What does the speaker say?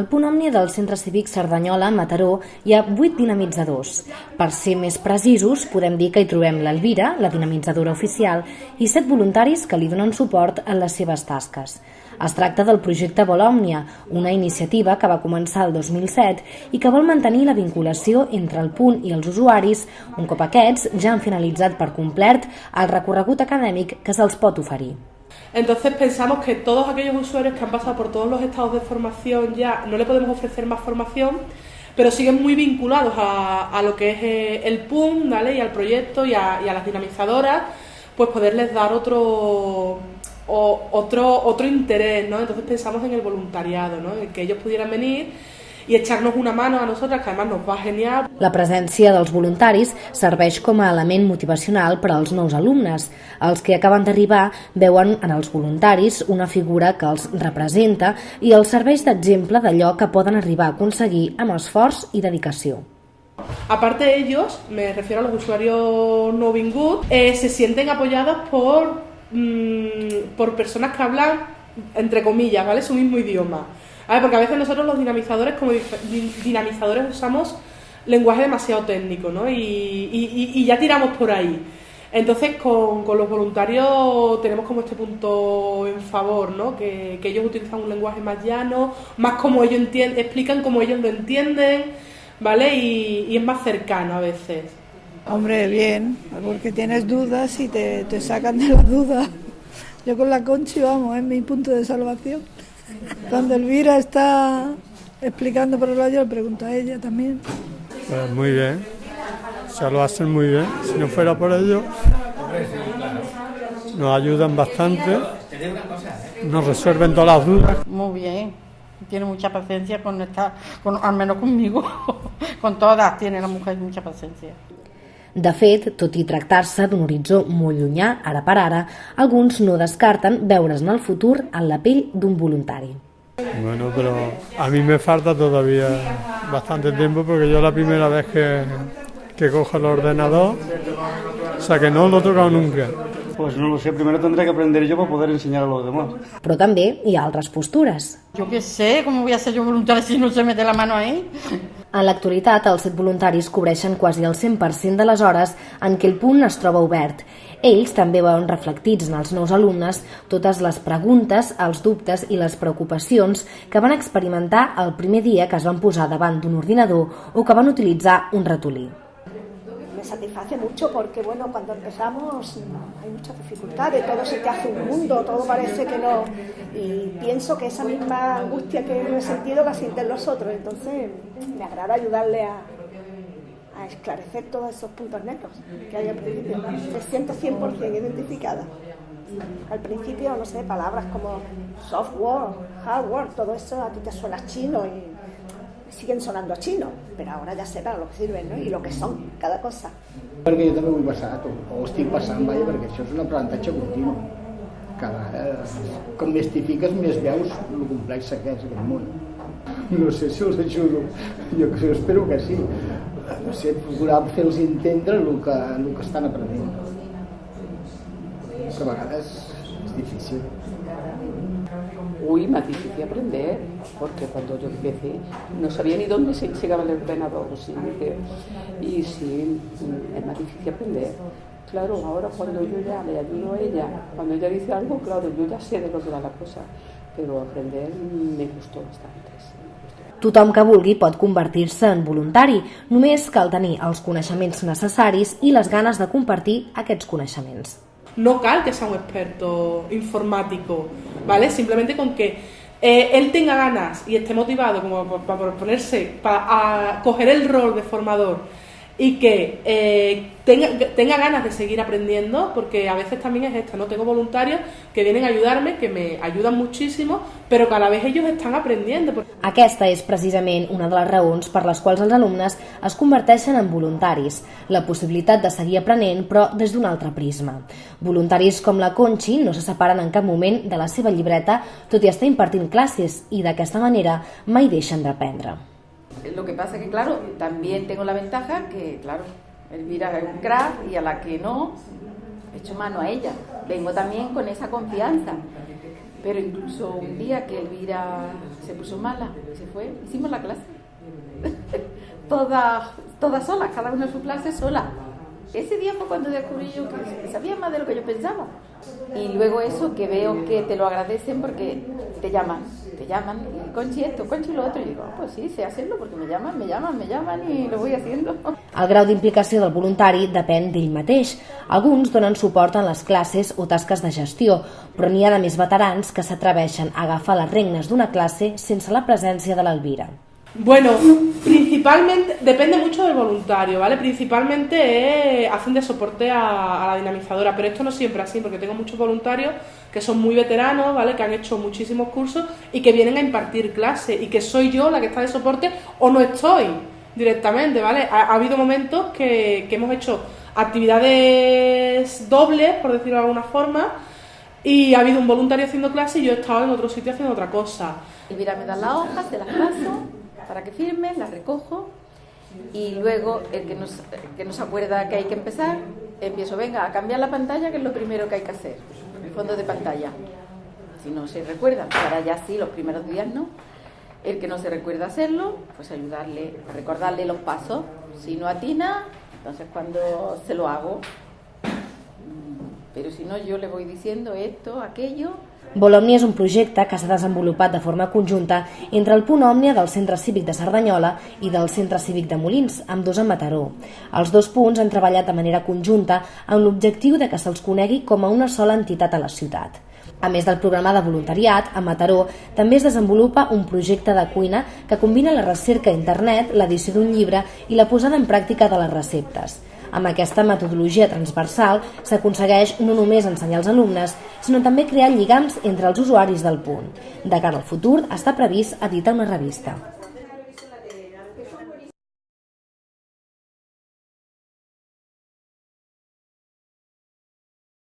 Al punt òmnia del Centre Cívic Cerdanyola, Mataró, hi ha 8 dinamitzadors. Per ser més precisos, podem dir que hi trobem l'Elvira, la dinamitzadora oficial, i 7 voluntaris que li donen suport en les seves tasques. Es tracta del projecte Volòmnia, una iniciativa que va començar el 2007 i que vol mantenir la vinculació entre el punt i els usuaris un cop aquests ja han finalitzat per complet el recorregut acadèmic que se'ls pot oferir. Entonces pensamos que todos aquellos usuarios que han pasado por todos los estados de formación ya no le podemos ofrecer más formación, pero siguen muy vinculados a, a lo que es eh, el PUM ¿vale? y al proyecto y a, a las dinamizadoras, pues poderles dar otro, o, otro, otro interés, ¿no? Entonces pensamos en el voluntariado, ¿no? En que ellos pudieran venir i echar-nos una mano a nosaltres, que además nos va genial. La presència dels voluntaris serveix com a element motivacional per als nous alumnes. Els que acaben d'arribar veuen en els voluntaris una figura que els representa i els serveix d'exemple d'allò que poden arribar a aconseguir amb esforç i dedicació. Aparte de ellos, me refiero a los usuarios no vingut, eh, se sienten apoyados por, mmm, por personas que hablan, entre comillas, ¿vale? su mismo idioma. A ver, porque a veces nosotros los dinamizadores, como dinamizadores, usamos lenguaje demasiado técnico, ¿no? Y, y, y ya tiramos por ahí. Entonces, con, los voluntarios tenemos como este punto en favor, ¿no? Que, que ellos utilizan un lenguaje más llano, más como ellos entienden, explican como ellos lo entienden, ¿vale? Y, y, es más cercano a veces. Hombre, bien, porque tienes dudas y te, te sacan de las dudas. Yo con la Conchi, vamos, es mi punto de salvación. Cuando Elvira está explicando por el lado, le pregunto a ella también. Pues muy bien, se lo hacen muy bien. Si no fuera por ello, nos ayudan bastante, nos resuelven todas las dudas. Muy bien, tiene mucha paciencia con esta, con, al menos conmigo, con todas tiene la mujer mucha paciencia. De fet, tot i tractar-se d'un horitzó molt llunyà, ara per ara, alguns no descarten veure's en el futur en la pell d'un voluntari. Bueno, pero a mí me falta todavía bastante tiempo porque yo la primera vez que, que cojo el ordenador, o sea que no lo he tocado nunca. Pues no lo sé, primero tendré que aprender yo para poder enseñar a los demás. Però també hi ha altres postures. Yo qué sé, ¿cómo voy a ser yo voluntaria si no se mete la mano ahí? En l'actualitat, els voluntaris cobreixen quasi el 100% de les hores en què el punt es troba obert. Ells també veuen reflectits en els nous alumnes totes les preguntes, els dubtes i les preocupacions que van experimentar el primer dia que es van posar davant d'un ordinador o que van utilitzar un ratolí. Me satisface mucho porque, bueno, cuando empezamos hay muchas dificultades, todo se te hace un mundo, todo parece que no. Y pienso que esa misma angustia que he sentido la sienten los otros, entonces me agrada ayudarle a, a esclarecer todos esos puntos negros que hay al principio. Me siento 100% identificada. Al principio, no sé, palabras como software, hardware, todo eso a ti te suena chino y siguen sonando a chino, pero ahora sé per lo que sirven no? i lo que són, cada cosa. Perquè jo també vull passar, o estic passant, vaja, perquè això és un aprenentatge continu. Cada vegada, com més t'hi fiques, més veus el complex que és aquest món. No sé si els ajudo, jo espero que sí. No sé, procurar fer-los entendre el que, el que estan aprenent. Que a vegades és difícil. Uy, más difícil aprender, porque cuando yo empecé no sabía ni dónde se llegaba el ordenador. ¿sí? Y sí, es más difícil aprender. Claro, ahora cuando yo ya le ayudo a ella, cuando ella dice algo, claro, yo ya sé de lo que va la cosa, pero aprender me gustó bastante. Tothom que vulgui pot convertir-se en voluntari, només cal tenir els coneixements necessaris i les ganes de compartir aquests coneixements. No cal que sea un experto informático, ¿vale? Simplemente con que eh, él tenga ganas y esté motivado como para ponerse, para coger el rol de formador y que eh, tenga, tenga ganas de seguir aprendiendo, porque a veces también es esto, ¿no? Tengo voluntarios que vienen a ayudarme, que me ayudan muchísimo, però que a la vez ellos estan aprendiendo. Aquesta és precisament una de les raons per les quals els alumnes es converteixen en voluntaris, la possibilitat de seguir aprenent però des d'un altre prisma. Voluntaris com la Conchi no se separen en cap moment de la seva llibreta tot i estar impartint classes i d'aquesta manera mai deixen d'aprendre. Lo que pasa que, claro, también tengo la ventaja que, claro, Elvira es un crack y a la que no, echo mano a ella. Vengo también con esa confianza. Pero incluso un día que Elvira se puso mala, se fue, hicimos la clase. todas, todas solas, cada una en su clase sola. Ese día fue cuando descubrí yo que sabía más de lo que yo pensaba. Y luego eso, que veo que te lo agradecen porque te llaman, te llaman, Conchi esto, Conchi lo otro, y digo, oh, pues sí, sé hacerlo porque me llaman, me llaman, me llaman y lo voy haciendo. El grau d'implicació del voluntari depèn d'ell mateix. Alguns donen suport en les classes o tasques de gestió, però n'hi ha de més veterans que s'atreveixen a agafar les regnes d'una classe sense la presència de l'Elvira. Bueno, principalmente, depende mucho del voluntario, ¿vale? Principalmente hacen de soporte a, la dinamizadora, pero esto no siempre así, porque tengo muchos voluntarios que son muy veteranos, ¿vale? Que han hecho muchísimos cursos y que vienen a impartir clases y que soy yo la que está de soporte o no estoy directamente, ¿vale? Ha, ha habido momentos que, que hemos hecho actividades dobles, por decirlo de alguna forma, y ha habido un voluntario haciendo clase y yo he estado en otro sitio haciendo otra cosa. Elvira me da las hojas, te las paso para que firme, las recojo y luego el que nos, que nos acuerda que hay que empezar, empiezo, venga, a cambiar la pantalla, que es lo primero que hay que hacer, el fondo de pantalla. Si no se recuerda, para ya sí, los primeros días no. El que no se recuerda hacerlo, pues ayudarle, recordarle los pasos. Si no atina, entonces cuando se lo hago, pero si no yo le voy diciendo esto, aquello, Volomni és un projecte que s'ha desenvolupat de forma conjunta entre el punt Òmnia del Centre Cívic de Cerdanyola i del Centre Cívic de Molins, amb dos a Mataró. Els dos punts han treballat de manera conjunta amb l'objectiu de que se'ls conegui com a una sola entitat a la ciutat. A més del programa de voluntariat, a Mataró també es desenvolupa un projecte de cuina que combina la recerca a internet, l'edició d'un llibre i la posada en pràctica de les receptes. Amb aquesta metodologia transversal s'aconsegueix no només ensenyar als alumnes, sinó també crear lligams entre els usuaris del punt. De cara al futur està previst editar una revista.